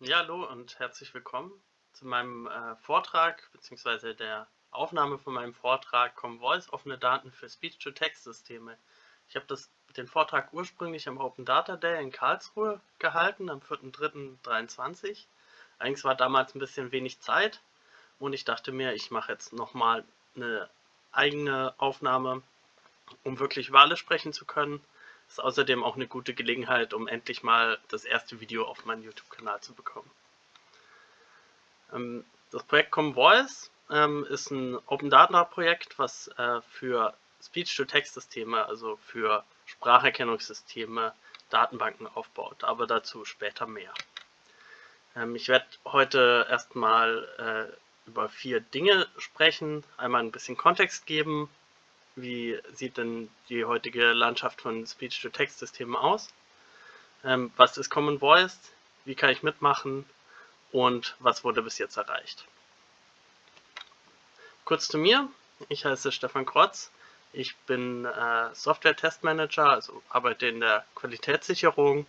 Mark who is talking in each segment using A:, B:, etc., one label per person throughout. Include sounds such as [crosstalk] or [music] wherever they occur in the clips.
A: Ja, hallo und herzlich willkommen zu meinem äh, Vortrag bzw. der Aufnahme von meinem Vortrag Voice offene Daten für Speech-to-Text-Systeme. Ich habe den Vortrag ursprünglich am Open Data Day in Karlsruhe gehalten, am 4.3.2023. Eigentlich war damals ein bisschen wenig Zeit und ich dachte mir, ich mache jetzt nochmal eine eigene Aufnahme, um wirklich über alles sprechen zu können ist außerdem auch eine gute Gelegenheit, um endlich mal das erste Video auf meinen YouTube-Kanal zu bekommen. Ähm, das Projekt Common Voice ähm, ist ein Open Data Projekt, was äh, für Speech-to-Text-Systeme, also für Spracherkennungssysteme, Datenbanken aufbaut, aber dazu später mehr. Ähm, ich werde heute erstmal äh, über vier Dinge sprechen, einmal ein bisschen Kontext geben, wie sieht denn die heutige Landschaft von Speech-to-Text-Systemen aus? Ähm, was ist Common Voice? Wie kann ich mitmachen? Und was wurde bis jetzt erreicht? Kurz zu mir. Ich heiße Stefan Krotz. Ich bin äh, Software-Testmanager, also arbeite in der Qualitätssicherung.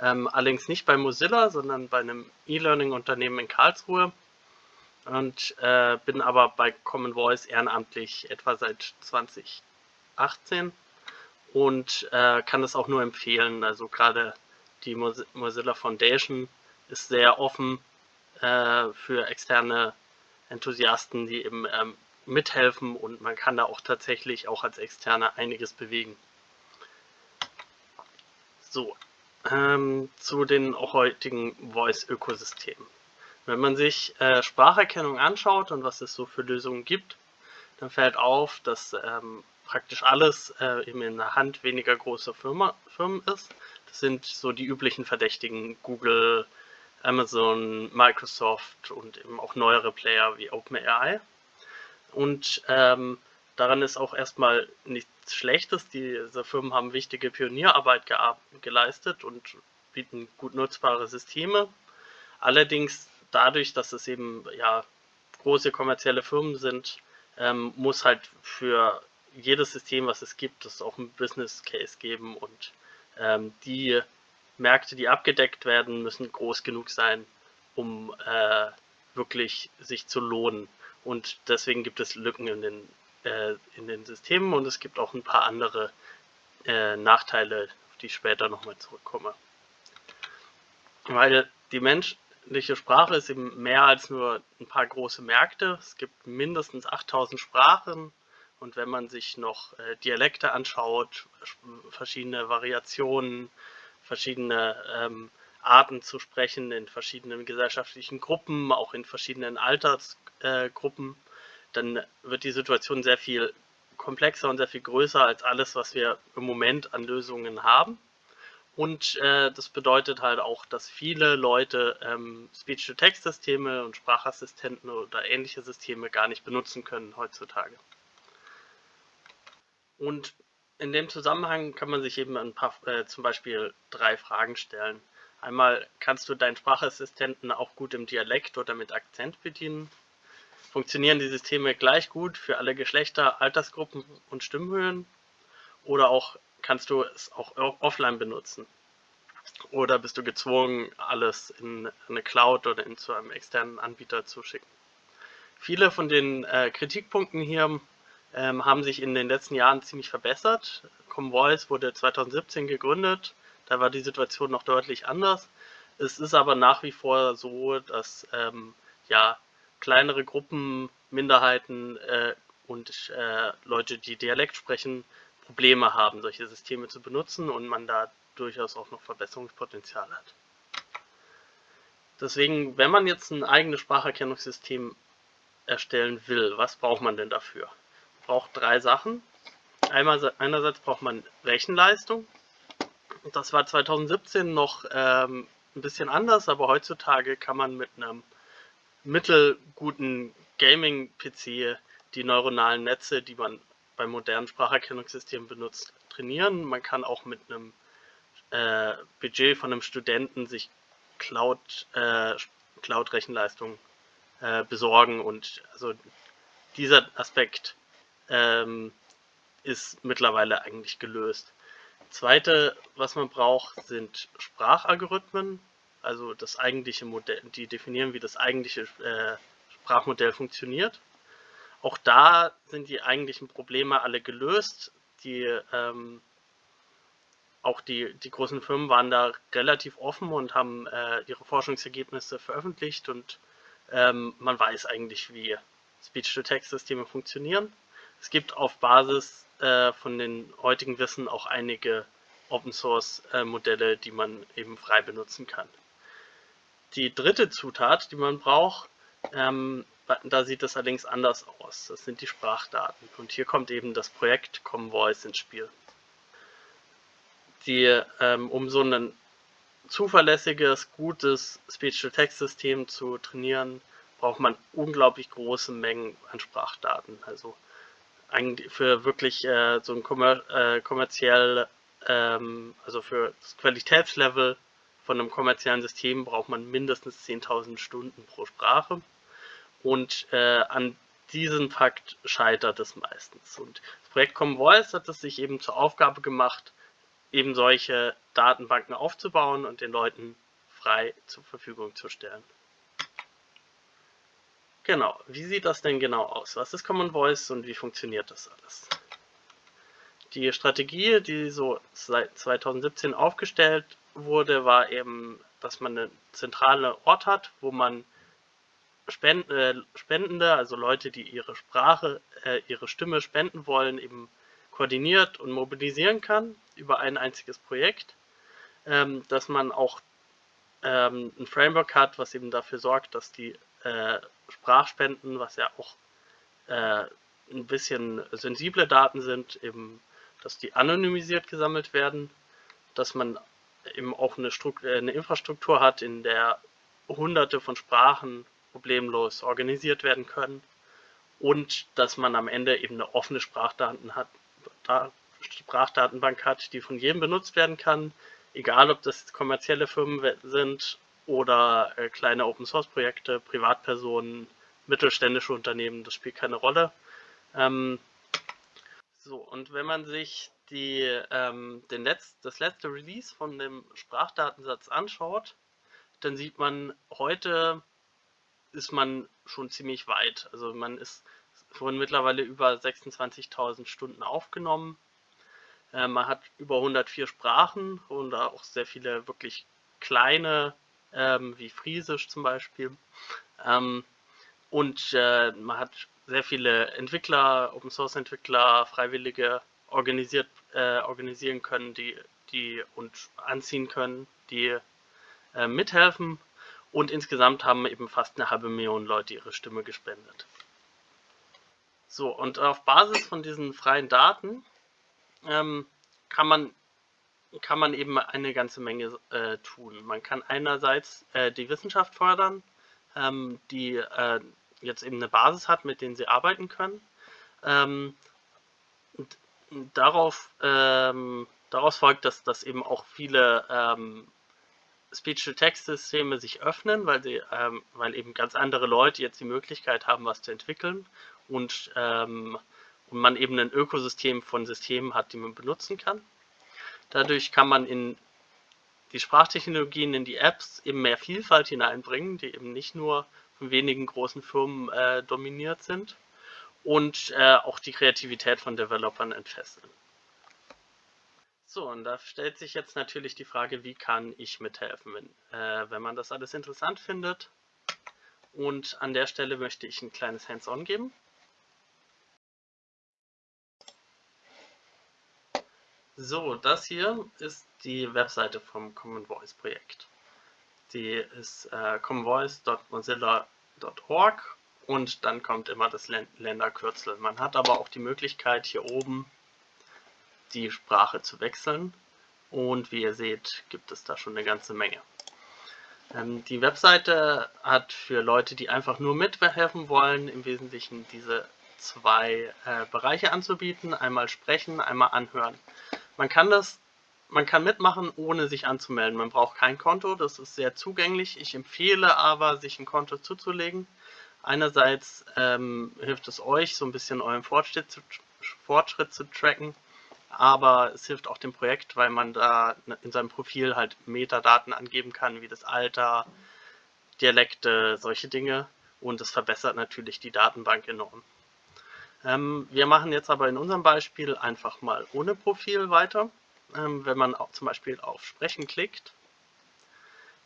A: Ähm, allerdings nicht bei Mozilla, sondern bei einem E-Learning-Unternehmen in Karlsruhe und äh, bin aber bei Common Voice ehrenamtlich etwa seit 2018 und äh, kann das auch nur empfehlen. Also gerade die Mozilla Foundation ist sehr offen äh, für externe Enthusiasten, die eben ähm, mithelfen und man kann da auch tatsächlich auch als Externe einiges bewegen. So, ähm, zu den heutigen Voice-Ökosystemen. Wenn man sich äh, Spracherkennung anschaut und was es so für Lösungen gibt, dann fällt auf, dass ähm, praktisch alles äh, eben in der Hand weniger großer Firma, Firmen ist. Das sind so die üblichen Verdächtigen Google, Amazon, Microsoft und eben auch neuere Player wie OpenAI. Und ähm, daran ist auch erstmal nichts Schlechtes. Diese Firmen haben wichtige Pionierarbeit geleistet und bieten gut nutzbare Systeme. Allerdings dadurch, dass es eben ja große kommerzielle Firmen sind, ähm, muss halt für jedes System, was es gibt, es auch ein Business Case geben und ähm, die Märkte, die abgedeckt werden, müssen groß genug sein, um äh, wirklich sich zu lohnen. Und deswegen gibt es Lücken in den, äh, in den Systemen und es gibt auch ein paar andere äh, Nachteile, auf die ich später nochmal zurückkomme. Weil die Mensch, menschliche Sprache ist eben mehr als nur ein paar große Märkte. Es gibt mindestens 8000 Sprachen und wenn man sich noch äh, Dialekte anschaut, verschiedene Variationen, verschiedene ähm, Arten zu sprechen in verschiedenen gesellschaftlichen Gruppen, auch in verschiedenen Altersgruppen, äh, dann wird die Situation sehr viel komplexer und sehr viel größer als alles, was wir im Moment an Lösungen haben. Und äh, das bedeutet halt auch, dass viele Leute ähm, Speech-to-Text-Systeme und Sprachassistenten oder ähnliche Systeme gar nicht benutzen können heutzutage. Und in dem Zusammenhang kann man sich eben ein paar, äh, zum Beispiel drei Fragen stellen. Einmal, kannst du deinen Sprachassistenten auch gut im Dialekt oder mit Akzent bedienen? Funktionieren die Systeme gleich gut für alle Geschlechter, Altersgruppen und Stimmhöhen? Oder auch kannst du es auch offline benutzen. Oder bist du gezwungen, alles in eine Cloud oder in zu einem externen Anbieter zu schicken. Viele von den äh, Kritikpunkten hier ähm, haben sich in den letzten Jahren ziemlich verbessert. Comvoice wurde 2017 gegründet, da war die Situation noch deutlich anders. Es ist aber nach wie vor so, dass ähm, ja, kleinere Gruppen, Minderheiten äh, und äh, Leute, die Dialekt sprechen, Probleme haben, solche Systeme zu benutzen und man da durchaus auch noch Verbesserungspotenzial hat. Deswegen, wenn man jetzt ein eigenes Spracherkennungssystem erstellen will, was braucht man denn dafür? Man braucht drei Sachen. Einmal, einerseits braucht man Rechenleistung. Das war 2017 noch ähm, ein bisschen anders, aber heutzutage kann man mit einem mittelguten Gaming-PC die neuronalen Netze, die man beim modernen Spracherkennungssystem benutzt, trainieren. Man kann auch mit einem äh, Budget von einem Studenten sich Cloud, äh, Cloud-Rechenleistung äh, besorgen und also dieser Aspekt ähm, ist mittlerweile eigentlich gelöst. Zweite, was man braucht, sind Sprachalgorithmen. also das eigentliche Modell, die definieren, wie das eigentliche äh, Sprachmodell funktioniert. Auch da sind die eigentlichen Probleme alle gelöst. Die, ähm, auch die, die großen Firmen waren da relativ offen und haben äh, ihre Forschungsergebnisse veröffentlicht und ähm, man weiß eigentlich, wie Speech-to-Text-Systeme funktionieren. Es gibt auf Basis äh, von den heutigen Wissen auch einige Open-Source-Modelle, äh, die man eben frei benutzen kann. Die dritte Zutat, die man braucht, ähm, da sieht es allerdings anders aus. Das sind die Sprachdaten. Und hier kommt eben das Projekt Common Voice ins Spiel. Die, ähm, um so ein zuverlässiges, gutes Speech-to-Text-System zu trainieren, braucht man unglaublich große Mengen an Sprachdaten. Also für wirklich äh, so ein kommer äh, kommerziell, ähm, also für das Qualitätslevel von einem kommerziellen System braucht man mindestens 10.000 Stunden pro Sprache. Und äh, an diesem Fakt scheitert es meistens. Und das Projekt Common Voice hat es sich eben zur Aufgabe gemacht, eben solche Datenbanken aufzubauen und den Leuten frei zur Verfügung zu stellen. Genau, wie sieht das denn genau aus? Was ist Common Voice und wie funktioniert das alles? Die Strategie, die so seit 2017 aufgestellt wurde, war eben, dass man einen zentralen Ort hat, wo man äh, Spendende, also Leute, die ihre Sprache, äh, ihre Stimme spenden wollen, eben koordiniert und mobilisieren kann über ein einziges Projekt. Ähm, dass man auch ähm, ein Framework hat, was eben dafür sorgt, dass die äh, Sprachspenden, was ja auch äh, ein bisschen sensible Daten sind, eben, dass die anonymisiert gesammelt werden, dass man eben auch eine, Struktur, äh, eine Infrastruktur hat, in der hunderte von Sprachen problemlos organisiert werden können und dass man am Ende eben eine offene Sprachdaten hat, Sprachdatenbank hat, die von jedem benutzt werden kann, egal ob das kommerzielle Firmen sind oder äh, kleine Open-Source-Projekte, Privatpersonen, mittelständische Unternehmen, das spielt keine Rolle. Ähm, so, und wenn man sich die, ähm, den Letz-, das letzte Release von dem Sprachdatensatz anschaut, dann sieht man, heute ist man schon ziemlich weit. Also man ist schon mittlerweile über 26.000 Stunden aufgenommen. Äh, man hat über 104 Sprachen und auch sehr viele wirklich kleine ähm, wie Friesisch zum Beispiel. Ähm, und äh, man hat sehr viele Entwickler, Open Source Entwickler, Freiwillige organisiert, äh, organisieren können, die, die und anziehen können, die mithelfen. Und insgesamt haben eben fast eine halbe Million Leute ihre Stimme gespendet. So, und auf Basis von diesen freien Daten ähm, kann man kann man eben eine ganze Menge äh, tun. Man kann einerseits äh, die Wissenschaft fördern, ähm, die äh, jetzt eben eine Basis hat, mit denen sie arbeiten können. Ähm, darauf, ähm, daraus folgt, dass, dass eben auch viele ähm, Speech-to-Text-Systeme sich öffnen, weil, sie, ähm, weil eben ganz andere Leute jetzt die Möglichkeit haben, was zu entwickeln und, ähm, und man eben ein Ökosystem von Systemen hat, die man benutzen kann. Dadurch kann man in die Sprachtechnologien, in die Apps eben mehr Vielfalt hineinbringen, die eben nicht nur von wenigen großen Firmen äh, dominiert sind und äh, auch die Kreativität von Developern entfesseln. So, und da stellt sich jetzt natürlich die Frage, wie kann ich mithelfen, wenn, äh, wenn man das alles interessant findet. Und an der Stelle möchte ich ein kleines Hands-on geben. So, das hier ist die Webseite vom Common Voice Projekt. Die ist äh, commonvoice.mozilla.org und dann kommt immer das Länderkürzel. Man hat aber auch die Möglichkeit hier oben die Sprache zu wechseln und wie ihr seht gibt es da schon eine ganze Menge. Ähm, die Webseite hat für Leute, die einfach nur mithelfen wollen, im Wesentlichen diese zwei äh, Bereiche anzubieten. Einmal sprechen, einmal anhören. Man kann das, man kann mitmachen, ohne sich anzumelden. Man braucht kein Konto, das ist sehr zugänglich. Ich empfehle aber, sich ein Konto zuzulegen. Einerseits ähm, hilft es euch, so ein bisschen euren Fortschritt zu, Fortschritt zu tracken aber es hilft auch dem Projekt, weil man da in seinem Profil halt Metadaten angeben kann, wie das Alter, Dialekte, solche Dinge und es verbessert natürlich die Datenbank enorm. Ähm, wir machen jetzt aber in unserem Beispiel einfach mal ohne Profil weiter. Ähm, wenn man auch zum Beispiel auf Sprechen klickt,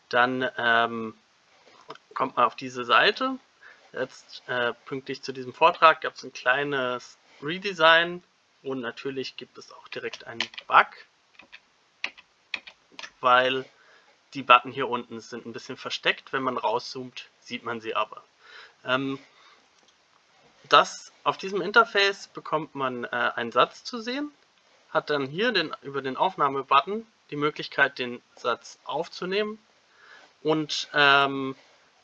A: dann ähm, kommt man auf diese Seite. Jetzt äh, pünktlich zu diesem Vortrag gab es ein kleines Redesign und natürlich gibt es auch direkt einen Bug, weil die Button hier unten sind ein bisschen versteckt. Wenn man rauszoomt, sieht man sie aber. Ähm, das, auf diesem Interface bekommt man äh, einen Satz zu sehen, hat dann hier den, über den Aufnahme-Button die Möglichkeit, den Satz aufzunehmen und, ähm,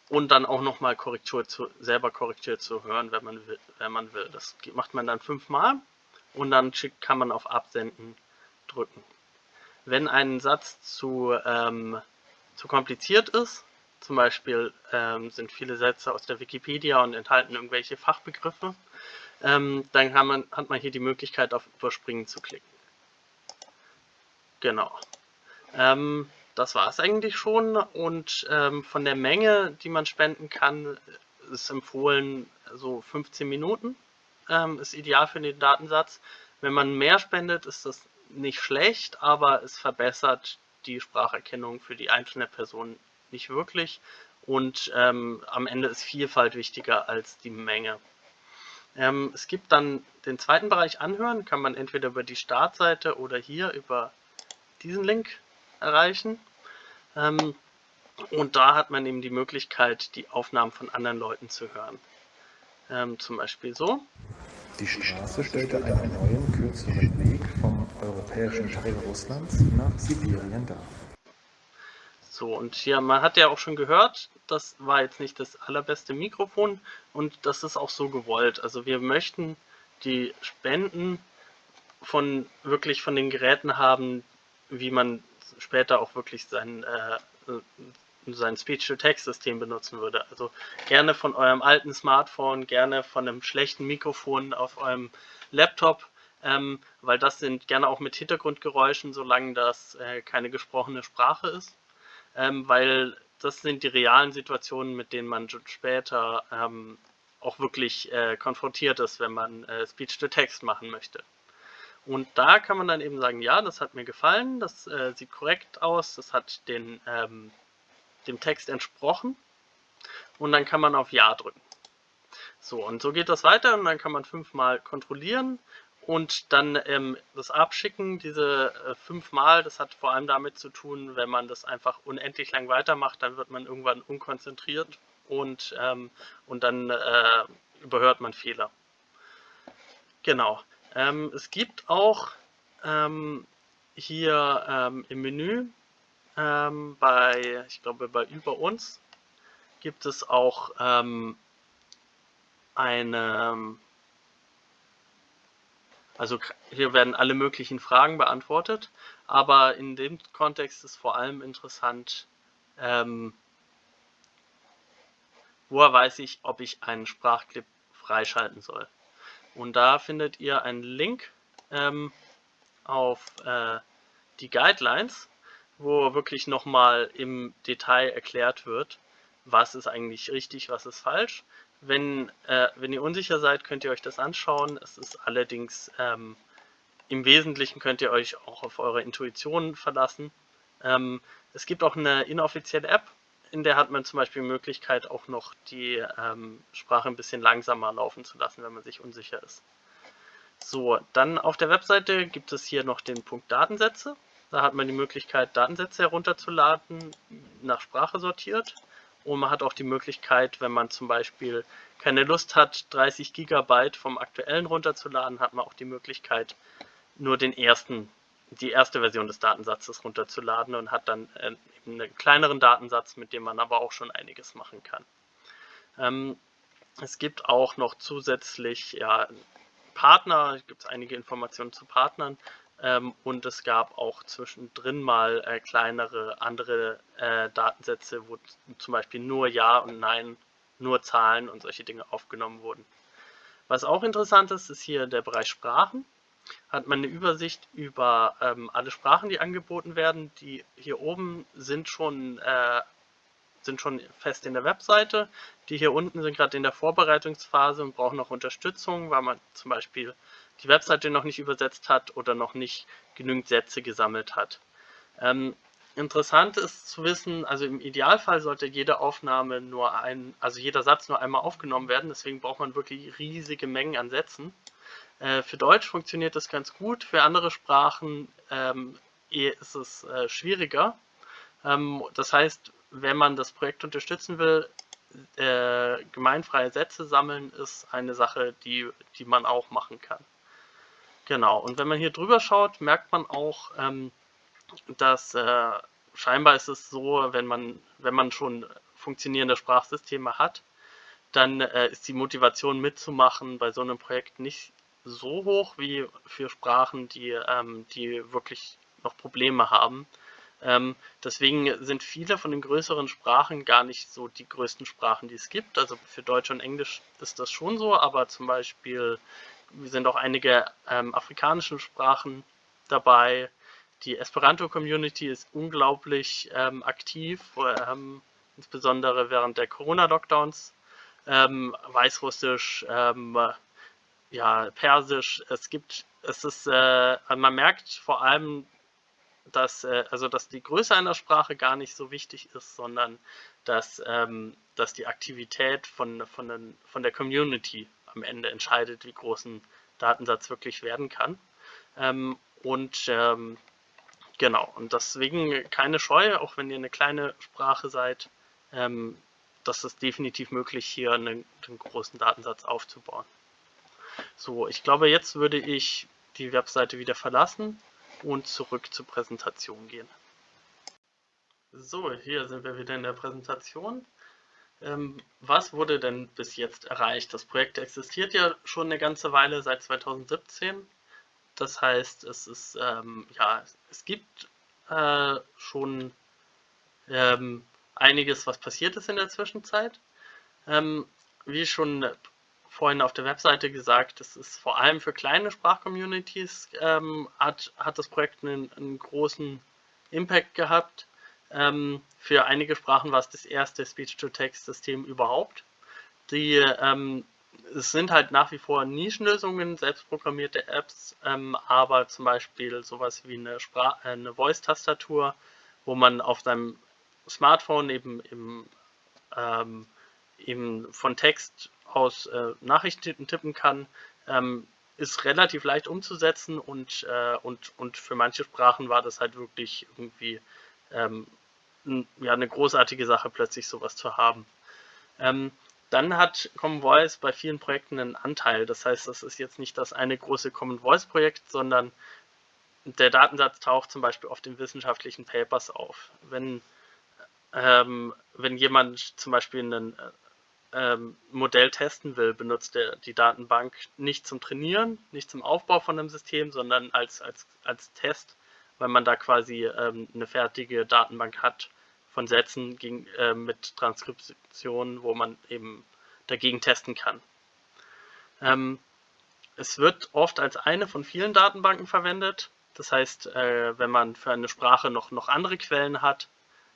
A: und dann auch nochmal Korrektur zu, selber korrigiert zu hören, wenn man will. Wenn man will. Das macht man dann fünfmal und dann kann man auf Absenden drücken. Wenn ein Satz zu, ähm, zu kompliziert ist, zum Beispiel ähm, sind viele Sätze aus der Wikipedia und enthalten irgendwelche Fachbegriffe, ähm, dann man, hat man hier die Möglichkeit auf Überspringen zu klicken. Genau. Ähm, das war es eigentlich schon und ähm, von der Menge, die man spenden kann, ist empfohlen so 15 Minuten. Ähm, ist ideal für den Datensatz. Wenn man mehr spendet, ist das nicht schlecht, aber es verbessert die Spracherkennung für die einzelne Person nicht wirklich. Und ähm, am Ende ist Vielfalt wichtiger als die Menge. Ähm, es gibt dann den zweiten Bereich Anhören, kann man entweder über die Startseite oder hier über diesen Link erreichen. Ähm, und da hat man eben die Möglichkeit, die Aufnahmen von anderen Leuten zu hören. Ähm, zum Beispiel so.
B: Die Straße stellte einen neuen, kürzeren Weg vom europäischen Teil Russlands nach Sibirien dar.
A: So, und hier, man hat ja auch schon gehört, das war jetzt nicht das allerbeste Mikrofon und das ist auch so gewollt. Also wir möchten die Spenden von wirklich von den Geräten haben, wie man später auch wirklich sein, äh, sein Speech-to-Text-System benutzen würde. Also gerne von eurem alten Smartphone, gerne von einem schlechten Mikrofon auf eurem Laptop, ähm, weil das sind gerne auch mit Hintergrundgeräuschen, solange das äh, keine gesprochene Sprache ist, ähm, weil das sind die realen Situationen, mit denen man später ähm, auch wirklich äh, konfrontiert ist, wenn man äh, Speech-to-Text machen möchte. Und da kann man dann eben sagen, ja, das hat mir gefallen, das äh, sieht korrekt aus, das hat den, ähm, dem Text entsprochen. Und dann kann man auf Ja drücken. So, und so geht das weiter und dann kann man fünfmal kontrollieren und dann ähm, das Abschicken, diese äh, fünfmal, das hat vor allem damit zu tun, wenn man das einfach unendlich lang weitermacht, dann wird man irgendwann unkonzentriert und, ähm, und dann äh, überhört man Fehler. Genau. Ähm, es gibt auch ähm, hier ähm, im Menü ähm, bei, ich glaube bei Über uns, gibt es auch ähm, eine, also hier werden alle möglichen Fragen beantwortet, aber in dem Kontext ist vor allem interessant, ähm, woher weiß ich, ob ich einen Sprachclip freischalten soll. Und da findet ihr einen Link ähm, auf äh, die Guidelines, wo wirklich nochmal im Detail erklärt wird, was ist eigentlich richtig, was ist falsch. Wenn, äh, wenn ihr unsicher seid, könnt ihr euch das anschauen. Es ist allerdings ähm, im Wesentlichen könnt ihr euch auch auf eure Intuition verlassen. Ähm, es gibt auch eine inoffizielle App, in der hat man zum Beispiel die Möglichkeit, auch noch die ähm, Sprache ein bisschen langsamer laufen zu lassen, wenn man sich unsicher ist. So, dann auf der Webseite gibt es hier noch den Punkt Datensätze. Da hat man die Möglichkeit, Datensätze herunterzuladen, nach Sprache sortiert. Und man hat auch die Möglichkeit, wenn man zum Beispiel keine Lust hat, 30 Gigabyte vom aktuellen runterzuladen, hat man auch die Möglichkeit, nur den ersten die erste Version des Datensatzes runterzuladen und hat dann äh, einen kleineren Datensatz, mit dem man aber auch schon einiges machen kann. Ähm, es gibt auch noch zusätzlich ja, Partner, es gibt einige Informationen zu Partnern ähm, und es gab auch zwischendrin mal äh, kleinere andere äh, Datensätze, wo zum Beispiel nur Ja und Nein, nur Zahlen und solche Dinge aufgenommen wurden. Was auch interessant ist, ist hier der Bereich Sprachen. hat man eine Übersicht über ähm, alle Sprachen, die angeboten werden. Die hier oben sind schon, äh, sind schon fest in der Webseite. Die hier unten sind gerade in der Vorbereitungsphase und brauchen noch Unterstützung, weil man zum Beispiel die Webseite noch nicht übersetzt hat oder noch nicht genügend Sätze gesammelt hat. Ähm, interessant ist zu wissen, also im Idealfall sollte jede Aufnahme nur ein, also jeder Satz nur einmal aufgenommen werden, deswegen braucht man wirklich riesige Mengen an Sätzen. Äh, für Deutsch funktioniert das ganz gut, für andere Sprachen ähm, ist es äh, schwieriger. Ähm, das heißt, wenn man das Projekt unterstützen will, äh, gemeinfreie Sätze sammeln ist eine Sache, die, die man auch machen kann. Genau, und wenn man hier drüber schaut, merkt man auch, ähm, dass äh, scheinbar ist es so, wenn man, wenn man schon funktionierende Sprachsysteme hat, dann äh, ist die Motivation mitzumachen bei so einem Projekt nicht so hoch wie für Sprachen, die, ähm, die wirklich noch Probleme haben. Ähm, deswegen sind viele von den größeren Sprachen gar nicht so die größten Sprachen, die es gibt. Also für Deutsch und Englisch ist das schon so, aber zum Beispiel sind auch einige ähm, afrikanische Sprachen dabei. Die Esperanto-Community ist unglaublich ähm, aktiv, ähm, insbesondere während der Corona-Lockdowns. Ähm, Weißrussisch, ähm, ja, Persisch. Es gibt, es ist, äh, man merkt vor allem, dass, äh, also dass die Größe einer Sprache gar nicht so wichtig ist, sondern dass, ähm, dass die Aktivität von, von, den, von der Community am Ende entscheidet, wie groß ein Datensatz wirklich werden kann. Ähm, und ähm, genau, und deswegen keine Scheu, auch wenn ihr eine kleine Sprache seid, ähm, das ist definitiv möglich, hier einen, einen großen Datensatz aufzubauen. So, ich glaube, jetzt würde ich die Webseite wieder verlassen und zurück zur Präsentation gehen. So, hier sind wir wieder in der Präsentation. Ähm, was wurde denn bis jetzt erreicht? Das Projekt existiert ja schon eine ganze Weile, seit 2017. Das heißt, es ist, ähm, ja, es gibt äh, schon ähm, einiges, was passiert ist in der Zwischenzeit. Ähm, wie schon vorhin auf der Webseite gesagt, es ist vor allem für kleine Sprachcommunities ähm, hat, hat das Projekt einen, einen großen Impact gehabt. Ähm, für einige Sprachen war es das erste Speech-to-Text-System überhaupt. Die, ähm, es sind halt nach wie vor Nischenlösungen, selbstprogrammierte Apps, ähm, aber zum Beispiel sowas wie eine, äh, eine Voice-Tastatur, wo man auf seinem Smartphone eben, im, ähm, eben von Text aus äh, Nachrichten tippen kann, ähm, ist relativ leicht umzusetzen und, äh, und, und für manche Sprachen war das halt wirklich irgendwie ähm, ja, eine großartige Sache, plötzlich sowas zu haben. Ähm, dann hat Common Voice bei vielen Projekten einen Anteil. Das heißt, das ist jetzt nicht das eine große Common Voice Projekt, sondern der Datensatz taucht zum Beispiel auf den wissenschaftlichen Papers auf. Wenn, ähm, wenn jemand zum Beispiel einen ähm, Modell testen will, benutzt er die Datenbank nicht zum Trainieren, nicht zum Aufbau von einem System, sondern als, als, als Test, weil man da quasi ähm, eine fertige Datenbank hat von Sätzen gegen, äh, mit Transkription, wo man eben dagegen testen kann. Ähm, es wird oft als eine von vielen Datenbanken verwendet. Das heißt, äh, wenn man für eine Sprache noch, noch andere Quellen hat,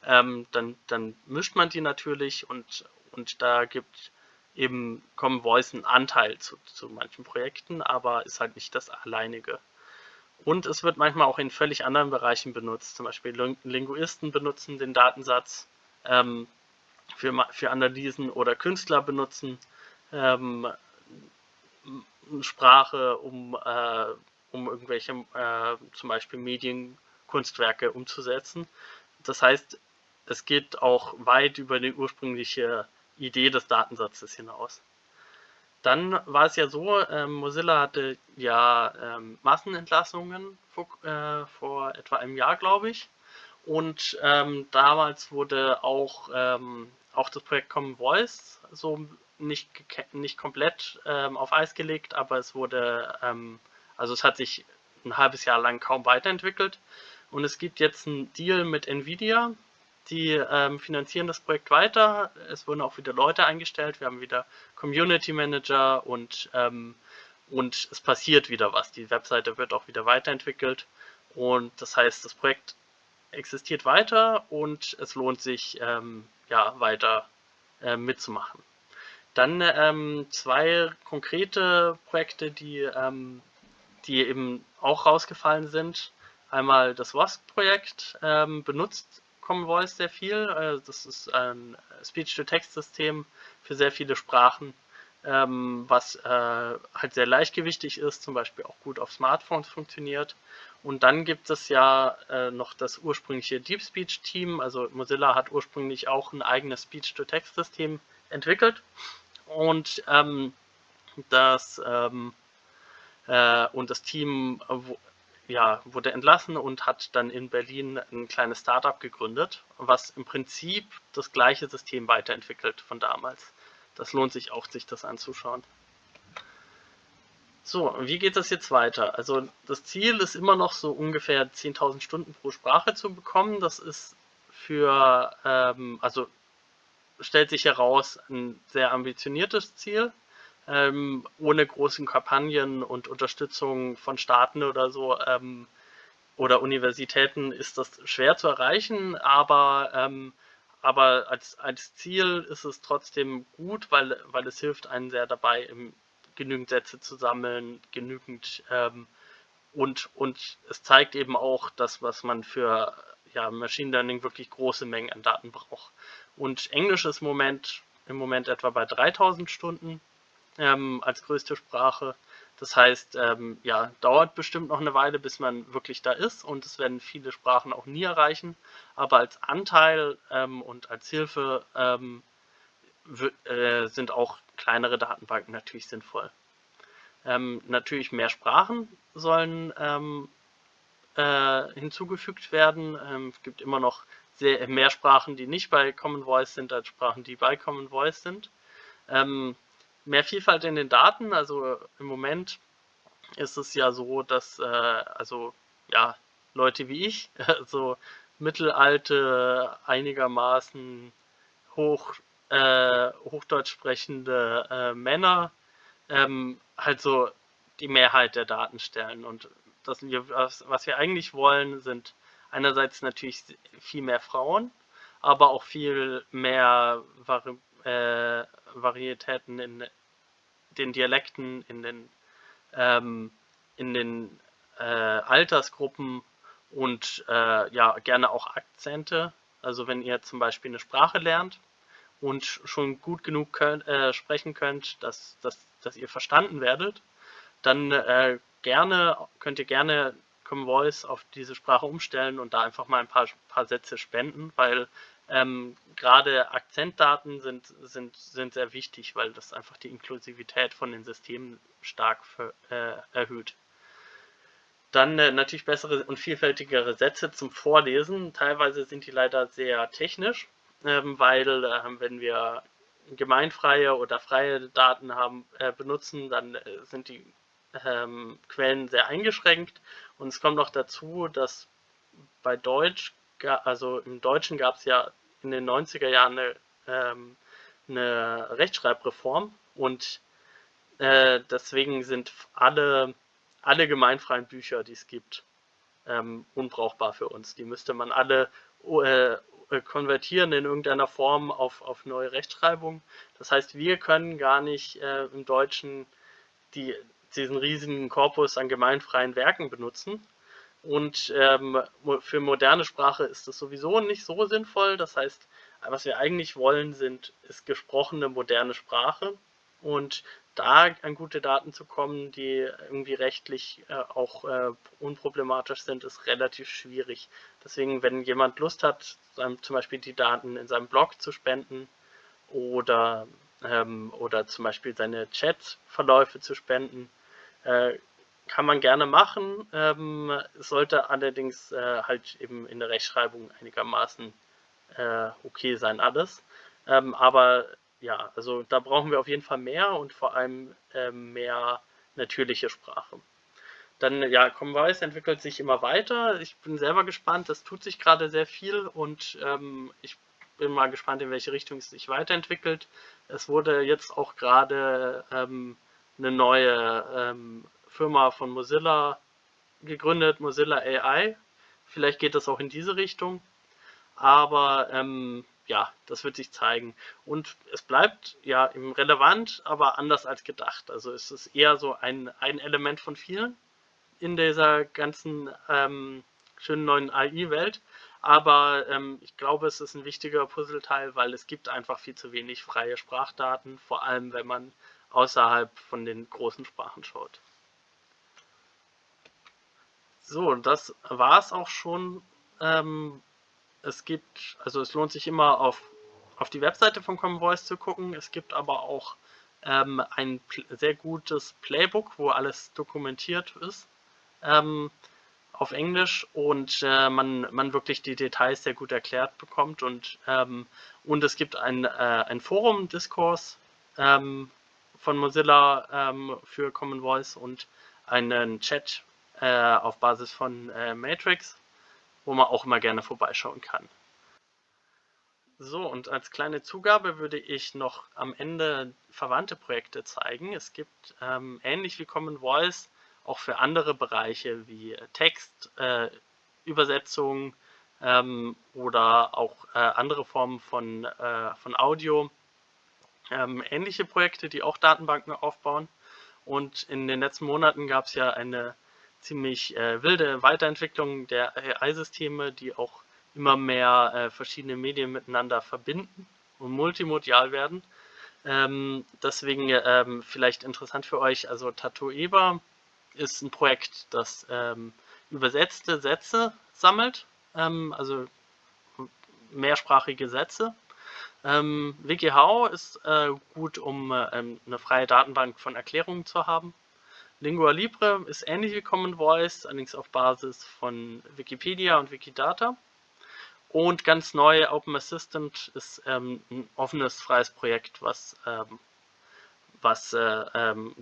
A: ähm, dann, dann mischt man die natürlich und, und da gibt eben Common Voice einen Anteil zu, zu manchen Projekten, aber ist halt nicht das alleinige. Und es wird manchmal auch in völlig anderen Bereichen benutzt. Zum Beispiel Linguisten benutzen den Datensatz ähm, für, für Analysen oder Künstler benutzen ähm, Sprache, um, äh, um irgendwelche äh, zum Beispiel Medienkunstwerke umzusetzen. Das heißt, es geht auch weit über die ursprüngliche Idee des Datensatzes hinaus. Dann war es ja so, ähm, Mozilla hatte ja ähm, Massenentlassungen vor, äh, vor, etwa einem Jahr, glaube ich. Und ähm, damals wurde auch, ähm, auch das Projekt Common Voice so nicht, nicht komplett ähm, auf Eis gelegt, aber es wurde, ähm, also es hat sich ein halbes Jahr lang kaum weiterentwickelt. Und es gibt jetzt einen Deal mit Nvidia, die ähm, finanzieren das Projekt weiter. Es wurden auch wieder Leute eingestellt. Wir haben wieder Community Manager und, ähm, und es passiert wieder was. Die Webseite wird auch wieder weiterentwickelt und das heißt, das Projekt existiert weiter und es lohnt sich ähm, ja weiter äh, mitzumachen. Dann ähm, zwei konkrete Projekte, die, ähm, die eben auch rausgefallen sind. Einmal das WASP-Projekt ähm, benutzt Common Voice sehr viel. Äh, das ist ein Speech-to-Text-System für sehr viele Sprachen, ähm, was äh, halt sehr leichtgewichtig ist, zum Beispiel auch gut auf Smartphones funktioniert. Und dann gibt es ja äh, noch das ursprüngliche Deep Speech Team. Also Mozilla hat ursprünglich auch ein eigenes Speech-to-Text-System entwickelt. Und ähm, das ähm, äh, und das Team ja, wurde entlassen und hat dann in Berlin ein kleines Startup gegründet, was im Prinzip das gleiche System weiterentwickelt von damals. Das lohnt sich auch, sich das anzuschauen. So, wie geht das jetzt weiter? Also das Ziel ist immer noch so ungefähr 10.000 Stunden pro Sprache zu bekommen. Das ist für, ähm, also stellt sich heraus, ein sehr ambitioniertes Ziel. Ähm, ohne großen Kampagnen und Unterstützung von Staaten oder so ähm, oder Universitäten ist das schwer zu erreichen, aber, ähm, aber als, als Ziel ist es trotzdem gut, weil, weil es hilft einen sehr dabei, genügend Sätze zu sammeln, genügend ähm, und, und es zeigt eben auch das, was man für ja, Machine Learning wirklich große Mengen an Daten braucht. Und Englisch ist im Moment, im Moment etwa bei 3000 Stunden ähm, als größte Sprache. Das heißt, ähm, ja, dauert bestimmt noch eine Weile, bis man wirklich da ist und es werden viele Sprachen auch nie erreichen. Aber als Anteil ähm, und als Hilfe ähm, äh, sind auch kleinere Datenbanken natürlich sinnvoll. Ähm, natürlich mehr Sprachen sollen ähm, äh, hinzugefügt werden. Es gibt immer noch sehr, mehr Sprachen, die nicht bei Common Voice sind, als Sprachen, die bei Common Voice sind. Ähm, mehr Vielfalt in den Daten, also im Moment ist es ja so, dass äh, also ja Leute wie ich, [laughs] so mittelalte, einigermaßen hoch äh, Hochdeutsch sprechende äh, Männer ähm, halt so die Mehrheit der Daten stellen. Und das, was, wir eigentlich wollen, sind einerseits natürlich viel mehr Frauen, aber auch viel mehr Vari äh, Varietäten in den Dialekten, in den, ähm, in den äh, Altersgruppen und äh, ja gerne auch Akzente. Also wenn ihr zum Beispiel eine Sprache lernt, und schon gut genug könnt, äh, sprechen könnt, dass, dass, dass ihr verstanden werdet, dann äh, gerne, könnt ihr gerne Common Voice auf diese Sprache umstellen und da einfach mal ein paar, paar Sätze spenden, weil ähm, gerade Akzentdaten sind, sind, sind sehr wichtig, weil das einfach die Inklusivität von den Systemen stark für, äh, erhöht. Dann äh, natürlich bessere und vielfältigere Sätze zum Vorlesen. Teilweise sind die leider sehr technisch ähm, weil äh, wenn wir gemeinfreie oder freie Daten haben, äh, benutzen, dann äh, sind die ähm, Quellen sehr eingeschränkt. Und es kommt noch dazu, dass bei Deutsch, also im Deutschen gab es ja in den 90er Jahren eine, ähm, eine Rechtschreibreform und äh, deswegen sind alle, alle gemeinfreien Bücher, die es gibt, ähm, unbrauchbar für uns. Die müsste man alle äh, konvertieren in irgendeiner Form auf, auf neue Rechtschreibung. Das heißt, wir können gar nicht äh, im Deutschen die, diesen riesigen Korpus an gemeinfreien Werken benutzen. Und ähm, für moderne Sprache ist das sowieso nicht so sinnvoll. Das heißt, was wir eigentlich wollen, sind, ist gesprochene moderne Sprache. Und da an gute Daten zu kommen, die irgendwie rechtlich äh, auch äh, unproblematisch sind, ist relativ schwierig. Deswegen, wenn jemand Lust hat, zum Beispiel die Daten in seinem Blog zu spenden oder, ähm, oder zum Beispiel seine Chat-Verläufe zu spenden, äh, kann man gerne machen. Ähm, sollte allerdings äh, halt eben in der Rechtschreibung einigermaßen äh, okay sein alles. Ähm, aber ja, also da brauchen wir auf jeden Fall mehr und vor allem äh, mehr natürliche Sprache. Dann, ja, Comwise entwickelt sich immer weiter. Ich bin selber gespannt, es tut sich gerade sehr viel und ähm, ich bin mal gespannt, in welche Richtung es sich weiterentwickelt. Es wurde jetzt auch gerade ähm, eine neue ähm, Firma von Mozilla gegründet, Mozilla AI. Vielleicht geht das auch in diese Richtung. Aber ähm, ja, das wird sich zeigen. Und es bleibt ja eben relevant, aber anders als gedacht. Also es ist eher so ein, ein Element von vielen in dieser ganzen ähm, schönen neuen AI-Welt. Aber ähm, ich glaube, es ist ein wichtiger Puzzleteil, weil es gibt einfach viel zu wenig freie Sprachdaten, vor allem wenn man außerhalb von den großen Sprachen schaut. So, das war es auch schon. Ähm, es gibt, also es lohnt sich immer auf, auf die Webseite von Common Voice zu gucken. Es gibt aber auch ähm, ein sehr gutes Playbook, wo alles dokumentiert ist ähm, auf Englisch und äh, man, man wirklich die Details sehr gut erklärt bekommt und, ähm, und es gibt ein, äh, ein Forum, Diskurs ähm, von Mozilla ähm, für Common Voice und einen Chat äh, auf Basis von äh, Matrix, wo man auch immer gerne vorbeischauen kann. So, und als kleine Zugabe würde ich noch am Ende verwandte Projekte zeigen. Es gibt ähm, ähnlich wie Common Voice auch für andere Bereiche wie Text, äh, Übersetzung ähm, oder auch äh, andere Formen von, äh, von Audio. Ähm, ähnliche Projekte, die auch Datenbanken aufbauen. Und in den letzten Monaten gab es ja eine ziemlich äh, wilde Weiterentwicklung der AI-Systeme, die auch immer mehr äh, verschiedene Medien miteinander verbinden und multimodial werden. Ähm, deswegen ähm, vielleicht interessant für euch, also Tatoeba ist ein Projekt, das ähm, übersetzte Sätze sammelt, ähm, also mehrsprachige Sätze. Ähm, WikiHow ist äh, gut, um äh, eine freie Datenbank von Erklärungen zu haben. Lingua Libre ist ähnlich wie Common Voice, allerdings auf Basis von Wikipedia und Wikidata. Und ganz neu, Open Assistant ist ähm, ein offenes, freies Projekt, was, ähm, was äh, ähm,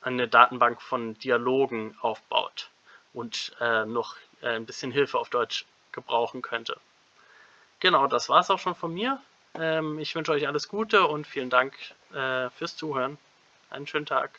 A: eine Datenbank von Dialogen aufbaut und äh, noch äh, ein bisschen Hilfe auf Deutsch gebrauchen könnte. Genau, das war es auch schon von mir. Ähm, ich wünsche euch alles Gute und vielen Dank äh, fürs Zuhören. Einen schönen Tag.